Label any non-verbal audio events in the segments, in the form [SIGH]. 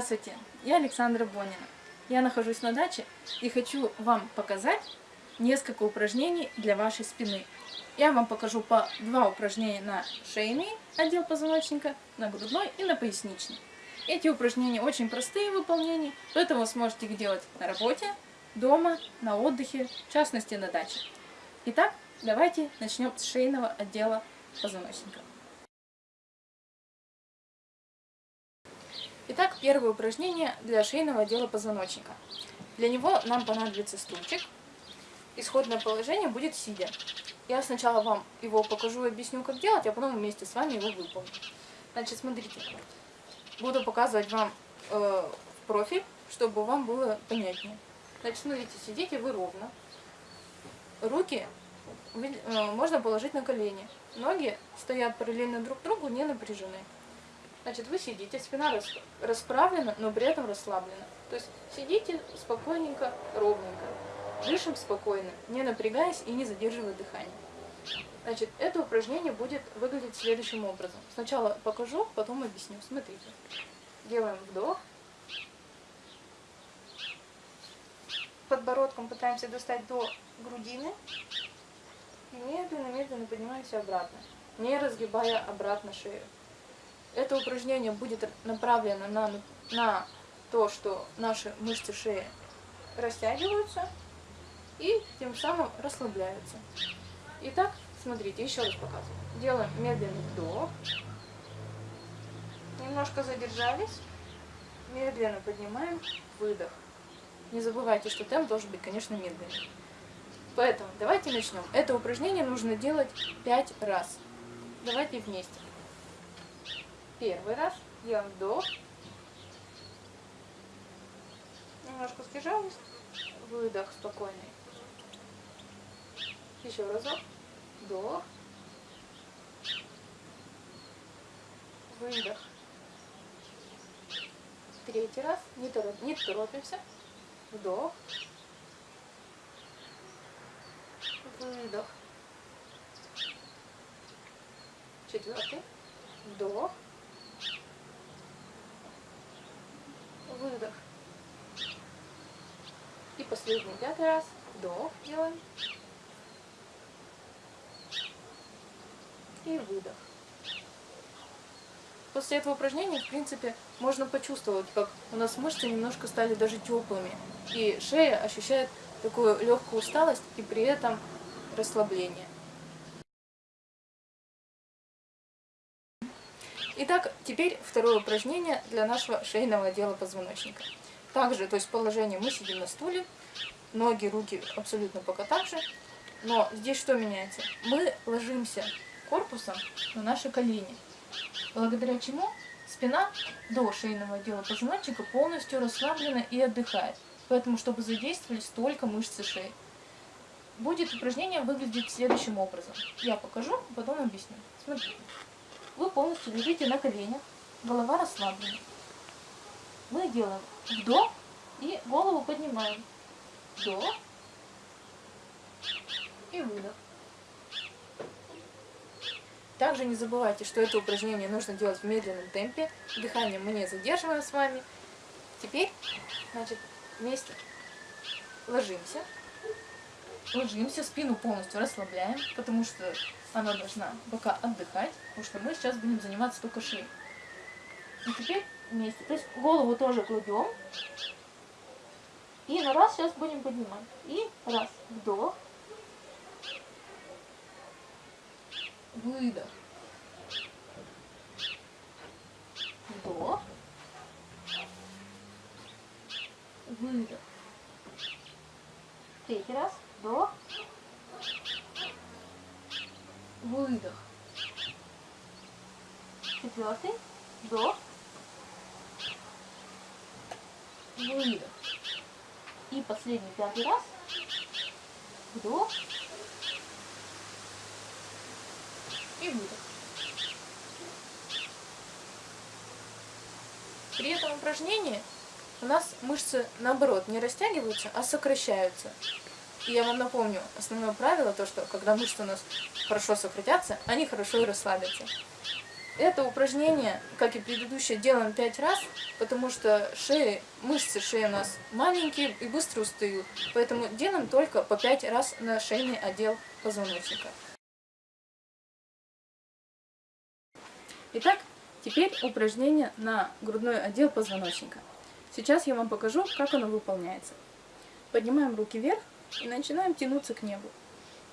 Здравствуйте, я Александра Бонина. Я нахожусь на даче и хочу вам показать несколько упражнений для вашей спины. Я вам покажу по два упражнения на шейный отдел позвоночника, на грудной и на поясничный. Эти упражнения очень простые в выполнении, поэтому сможете их делать на работе, дома, на отдыхе, в частности на даче. Итак, давайте начнем с шейного отдела позвоночника. Итак, первое упражнение для шейного отдела позвоночника. Для него нам понадобится стульчик. Исходное положение будет сидя. Я сначала вам его покажу и объясню, как делать, а потом вместе с вами его выполним. Значит, смотрите. Буду показывать вам э, профиль, чтобы вам было понятнее. Значит, смотрите, сидите вы ровно. Руки э, можно положить на колени. Ноги стоят параллельно друг другу, не напряжены. Значит, вы сидите, спина расправлена, но при этом расслаблена. То есть сидите спокойненько, ровненько. Дышим спокойно, не напрягаясь и не задерживая дыхание. Значит, это упражнение будет выглядеть следующим образом. Сначала покажу, потом объясню. Смотрите. Делаем вдох. Подбородком пытаемся достать до грудины. И медленно-медленно поднимаемся обратно, не разгибая обратно шею. Это упражнение будет направлено на, на то, что наши мышцы шеи растягиваются и тем самым расслабляются. Итак, смотрите, еще раз показываю. Делаем медленный вдох. Немножко задержались. Медленно поднимаем. Выдох. Не забывайте, что темп должен быть, конечно, медленный. Поэтому давайте начнем. Это упражнение нужно делать 5 раз. Давайте вместе. Первый раз делаем вдох. Немножко сдержались. Выдох спокойный. Еще разок. Вдох. Выдох. Третий раз. Не, тороп, не торопимся. Вдох. Выдох. Четвертый. Вдох. Выдох. И последний, пятый раз. Вдох делаем. И выдох. После этого упражнения, в принципе, можно почувствовать, как у нас мышцы немножко стали даже теплыми. И шея ощущает такую легкую усталость и при этом расслабление. Теперь второе упражнение для нашего шейного отдела позвоночника. Также, то есть положение мы сидим на стуле, ноги, руки абсолютно пока так же. Но здесь что меняется? Мы ложимся корпусом на наши колени, благодаря чему спина до шейного отдела позвоночника полностью расслаблена и отдыхает. Поэтому, чтобы задействовались только мышцы шеи. Будет упражнение выглядеть следующим образом. Я покажу, потом объясню. Смотрите. Вы полностью лежите на коленях, голова расслаблена. Мы делаем вдох и голову поднимаем. Вдох и выдох. Также не забывайте, что это упражнение нужно делать в медленном темпе. Дыхание мы не задерживаем с вами. Теперь, значит, вместе ложимся. Ложимся, спину полностью расслабляем, потому что она должна пока отдыхать, потому что мы сейчас будем заниматься только шеей. И теперь вместе. То есть голову тоже кладем. И на раз сейчас будем поднимать. И раз, вдох. Выдох. Вдох. Выдох. Третий раз. Вдох выдох. Четвертый, вдох, выдох. И последний пятый раз, вдох и выдох. При этом упражнении у нас мышцы, наоборот, не растягиваются, а сокращаются. И я вам напомню, основное правило, то, что когда мышцы у нас хорошо сократятся, они хорошо и расслабятся. Это упражнение, как и предыдущее, делаем 5 раз, потому что шеи, мышцы шеи у нас маленькие и быстро устают. Поэтому делаем только по 5 раз на шейный отдел позвоночника. Итак, теперь упражнение на грудной отдел позвоночника. Сейчас я вам покажу, как оно выполняется. Поднимаем руки вверх и начинаем тянуться к небу.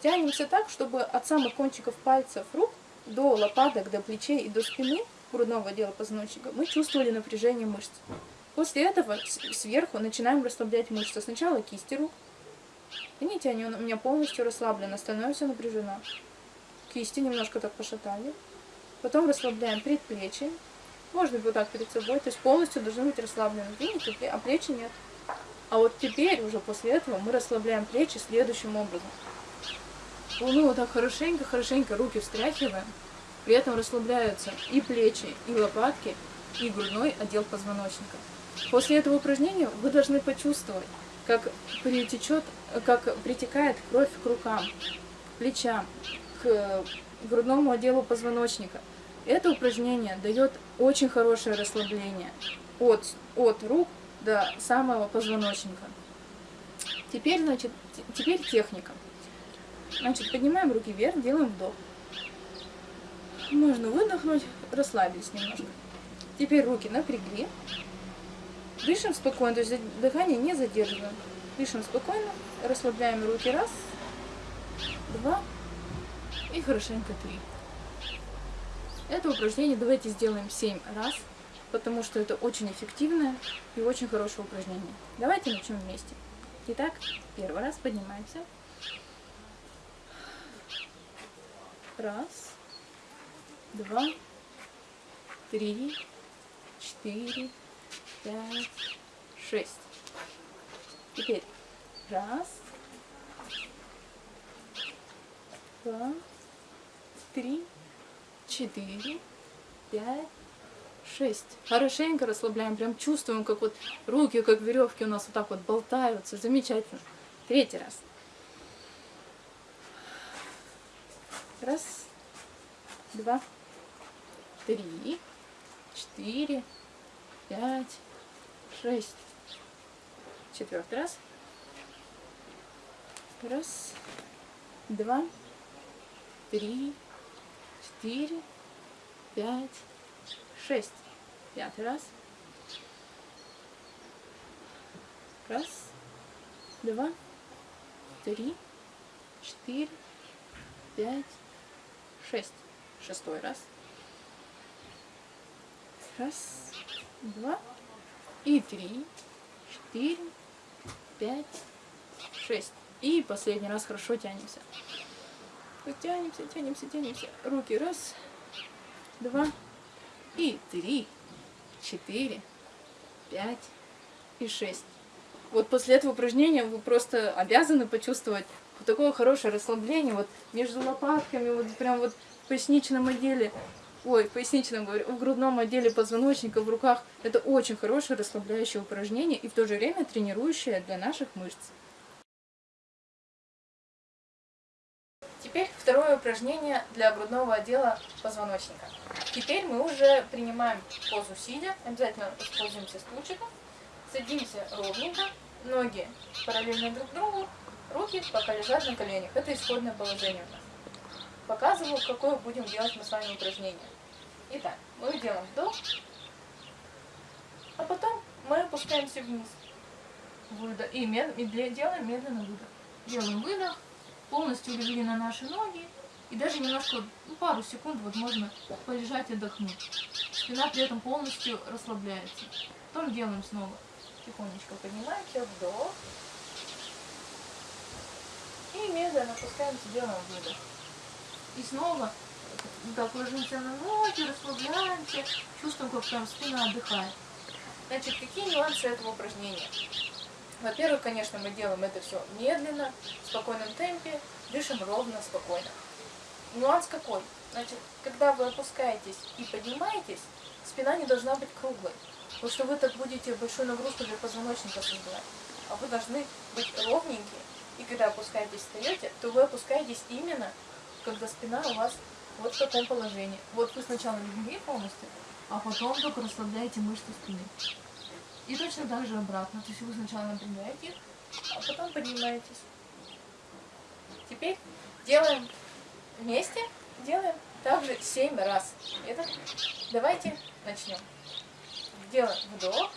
Тянемся так, чтобы от самых кончиков пальцев рук до лопаток, до плечей и до спины грудного отдела позвоночника мы чувствовали напряжение мышц. После этого сверху начинаем расслаблять мышцы. Сначала кисти рук. Видите, они у меня полностью расслаблены, остальное все напряжено. Кисти немножко так пошатали. Потом расслабляем предплечье. Можно вот так перед собой. То есть полностью должны быть расслаблены. Видите, а плечи нет. А вот теперь, уже после этого, мы расслабляем плечи следующим образом. Ну, вот так хорошенько, хорошенько руки встряхиваем. При этом расслабляются и плечи, и лопатки, и грудной отдел позвоночника. После этого упражнения вы должны почувствовать, как притечет, как притекает кровь к рукам, плечам, к грудному отделу позвоночника. Это упражнение дает очень хорошее расслабление от, от рук до самого позвоночника. Теперь, значит, теперь техника. Значит, поднимаем руки вверх, делаем вдох. Можно выдохнуть, расслабились немножко. Теперь руки напрягли. Дышим спокойно, то есть дыхание не задерживаем. Дышим спокойно, расслабляем руки. Раз, два и хорошенько три. Это упражнение давайте сделаем 7 раз, потому что это очень эффективное и очень хорошее упражнение. Давайте начнем вместе. Итак, первый раз поднимаемся. Раз, два, три, четыре, пять, шесть. Теперь раз, два, три, четыре, пять, шесть. Хорошенько расслабляем, прям чувствуем, как вот руки, как веревки у нас вот так вот болтаются. Замечательно. Третий раз. Раз, два, три, четыре, пять, шесть. Четвертый раз. Раз, два, три, четыре, пять, шесть. Пятый раз. Раз, два, три, четыре, пять, шесть. Шестой раз. Раз, два и три, четыре, пять, шесть. И последний раз хорошо тянемся. Тянемся, тянемся, тянемся. Руки раз, два и три, четыре, пять и шесть. Вот после этого упражнения вы просто обязаны почувствовать вот такое хорошее расслабление вот между лопатками, вот прям вот в поясничном отделе, ой, в поясничном, в грудном отделе позвоночника, в руках. Это очень хорошее расслабляющее упражнение и в то же время тренирующее для наших мышц. Второе упражнение для грудного отдела позвоночника. Теперь мы уже принимаем позу сидя, обязательно используемся стульчиком, садимся ровненько, ноги параллельно друг другу, Руки пока лежат на коленях. Это исходное положение у нас. Показываю, какое будем делать мы с вами упражнение. Итак, мы делаем вдох, а потом мы опускаемся вниз. Выдох. И, мед... и делаем медленно выдох. Делаем выдох, полностью легли на наши ноги. И даже немножко, ну, пару секунд вот можно полежать и отдохнуть. Спина при этом полностью расслабляется. Потом делаем снова. Тихонечко поднимаемся, вдох. И медленно опускаемся, делаем выдох. И снова так ложимся на ноги, расслабляемся, чувствуем, как прям спина отдыхает. Значит, какие нюансы этого упражнения? Во-первых, конечно, мы делаем это все медленно, в спокойном темпе, дышим ровно, спокойно. Нюанс какой? Значит, когда вы опускаетесь и поднимаетесь, спина не должна быть круглой. Потому что вы так будете большую нагрузку для позвоночника создавать. А вы должны быть ровненькие и когда опускаетесь, встаете, то вы опускаетесь именно, когда спина у вас вот в таком положении. Вот вы сначала легли полностью, а потом только расслабляете мышцы спины. И точно так же обратно. То есть вы сначала напрягаете а потом поднимаетесь. Теперь делаем вместе, делаем также 7 раз. Это давайте начнем. Делаем вдох.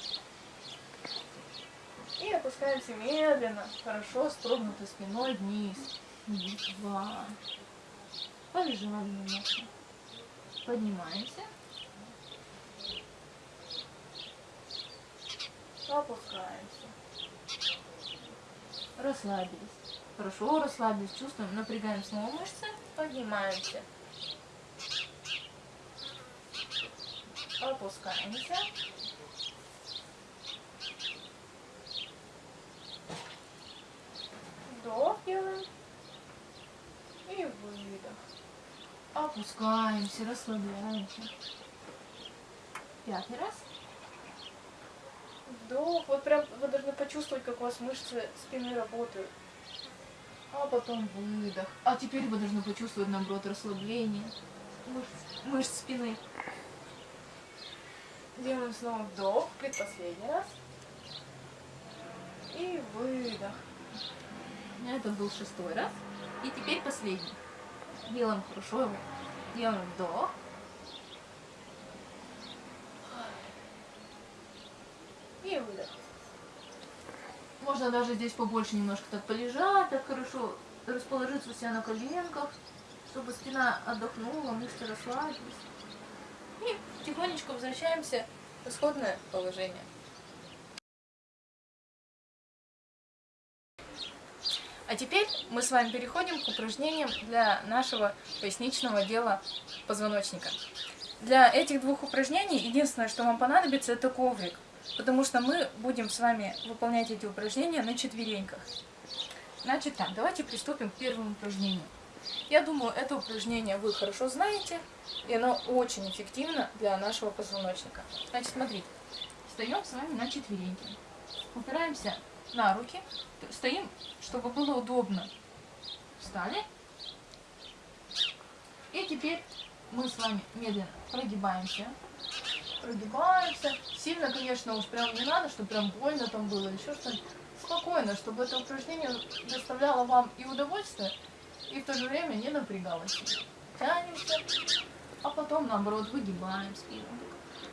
И опускаемся медленно, хорошо, строгнутой спиной вниз. Два. Полежали немножко. Поднимаемся. Опускаемся. Расслабились. Хорошо расслабились. Чувствуем, напрягаем снова мышцы. Поднимаемся. Опускаемся. Вдох делаем. И выдох. Опускаемся, расслабляемся. Пятый раз. Вдох. Вот прям вы должны почувствовать, как у вас мышцы спины работают. А потом выдох. А теперь вы должны почувствовать, наоборот, расслабление мышц, мышц спины. Делаем снова вдох, предпоследний раз. И выдох. Это был шестой раз. И теперь последний. Делаем хорошо его. Делаем вдох. И выдох. Можно даже здесь побольше немножко так полежать, так хорошо расположиться у себя на коленках, чтобы спина отдохнула, мышцы расслабились. И тихонечко возвращаемся в исходное положение. А теперь мы с вами переходим к упражнениям для нашего поясничного отдела позвоночника. Для этих двух упражнений единственное, что вам понадобится, это коврик, потому что мы будем с вами выполнять эти упражнения на четвереньках. Значит так, давайте приступим к первому упражнению. Я думаю, это упражнение вы хорошо знаете, и оно очень эффективно для нашего позвоночника. Значит, смотрите, встаем с вами на четвереньки, упираемся на руки, стоим, чтобы было удобно. Встали. И теперь мы с вами медленно прогибаемся. Прогибаемся. Сильно, конечно, уж прям не надо, чтобы прям больно там было, еще что-нибудь. Спокойно, чтобы это упражнение доставляло вам и удовольствие, и в то же время не напрягалось. Тянемся, а потом, наоборот, выгибаем спину.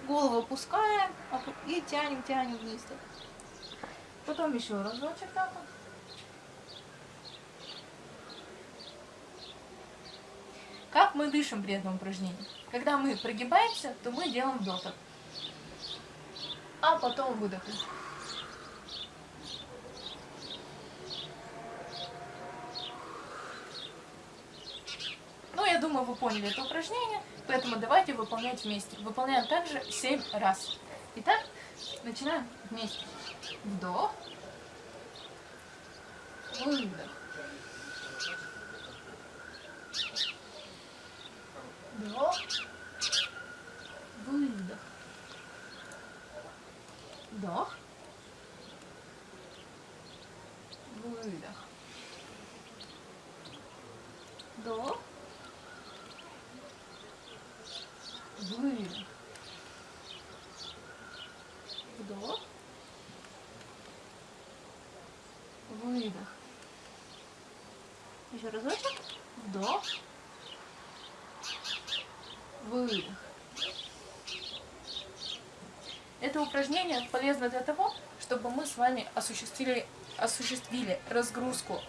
Голову опускаем и тянем, тянем вниз. Потом еще разочек так вот. Как мы дышим при этом упражнении? Когда мы прогибаемся, то мы делаем вдох. А потом выдох. Ну, я думаю, вы поняли это упражнение, поэтому давайте выполнять вместе. Выполняем также 7 раз. Итак, начинаем вместе. Вдох. Выдох. Вдох. Выдох. Вдох. Выдох. Вдох. Выдох. Вдох. Выдох. Еще разочек. Вдох. Выдох. Это упражнение полезно для того, чтобы мы с вами осуществили, осуществили разгрузку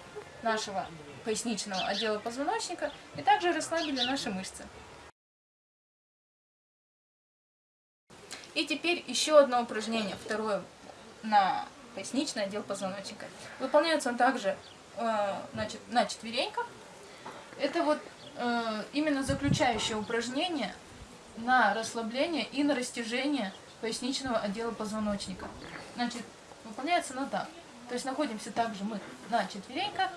нашего поясничного отдела позвоночника и также расслабили наши мышцы. И теперь еще одно упражнение, второе на поясничный отдел позвоночника. Выполняется он также значит, на четвереньках. Это вот э, именно заключающее упражнение на расслабление и на растяжение поясничного отдела позвоночника. Значит, выполняется оно так. То есть находимся также мы на четвереньках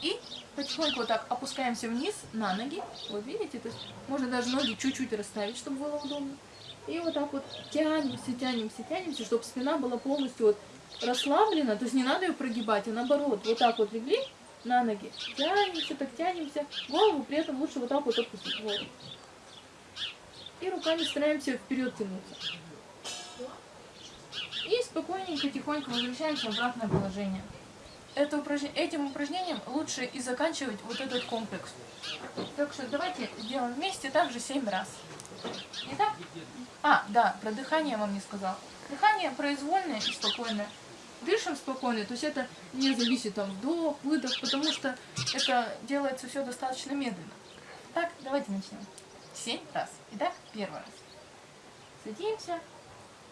и потихоньку вот так опускаемся вниз на ноги. Вот видите, то есть можно даже ноги чуть-чуть расставить, чтобы было удобно. И вот так вот тянемся, тянемся, тянемся, чтобы спина была полностью вот расслаблена. То есть не надо ее прогибать, а наоборот, вот так вот легли на ноги. Тянемся, так тянемся. Голову при этом лучше вот так вот опустить. Вот. И руками стараемся вперед тянуться. И спокойненько, тихонько возвращаемся в обратное положение. Это упраж... Этим упражнением лучше и заканчивать вот этот комплекс. Так что давайте сделаем вместе также 7 раз. Итак, а, да, про дыхание я вам не сказал. Дыхание произвольное и спокойное. Дышим спокойно, то есть это не зависит там вдох, выдох, потому что это делается все достаточно медленно. Так, давайте начнем. Семь раз. Итак, первый раз. Садимся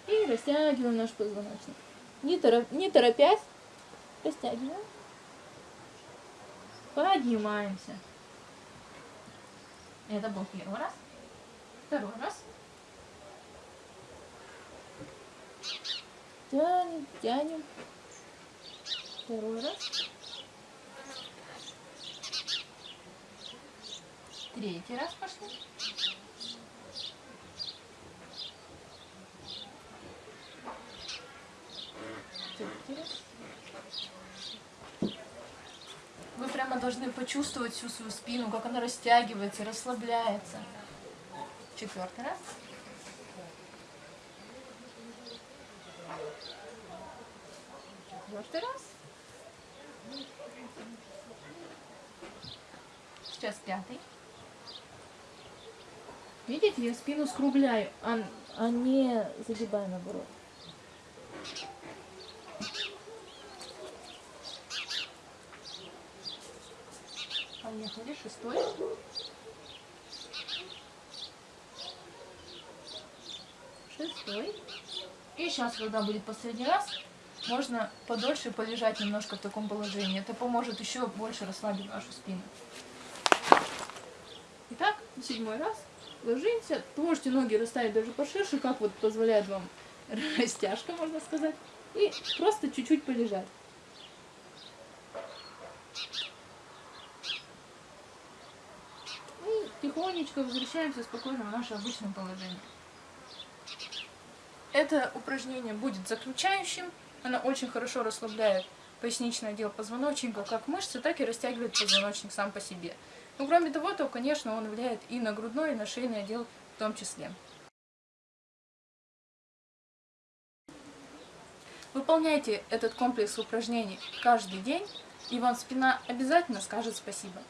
и растягиваем наш позвоночник. Не, тороп... не торопясь, растягиваем. Поднимаемся. Это был первый раз. Второй раз. Тянем, тянем. Второй раз. Третий раз пошли. Раз. Вы прямо должны почувствовать всю свою спину, как она растягивается, расслабляется. Четвертый раз. Четвертый раз. Сейчас пятый. Видите, я спину скругляю, а, а не загибаю наоборот. Поехали, шестой. Шестой. И сейчас, когда будет последний раз, можно подольше полежать немножко в таком положении. Это поможет еще больше расслабить вашу спину. Итак, седьмой раз. Ложимся. Можете ноги расставить даже поширше, как вот позволяет вам [LAUGHS] растяжка, можно сказать. И просто чуть-чуть полежать. И тихонечко возвращаемся спокойно в наше обычное положение. Это упражнение будет заключающим. Оно очень хорошо расслабляет поясничный отдел позвоночника, как мышцы, так и растягивает позвоночник сам по себе. Но кроме того, то, конечно, он влияет и на грудной, и на шейный отдел в том числе. Выполняйте этот комплекс упражнений каждый день, и вам спина обязательно скажет спасибо.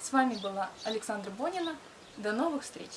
С вами была Александра Бонина. До новых встреч!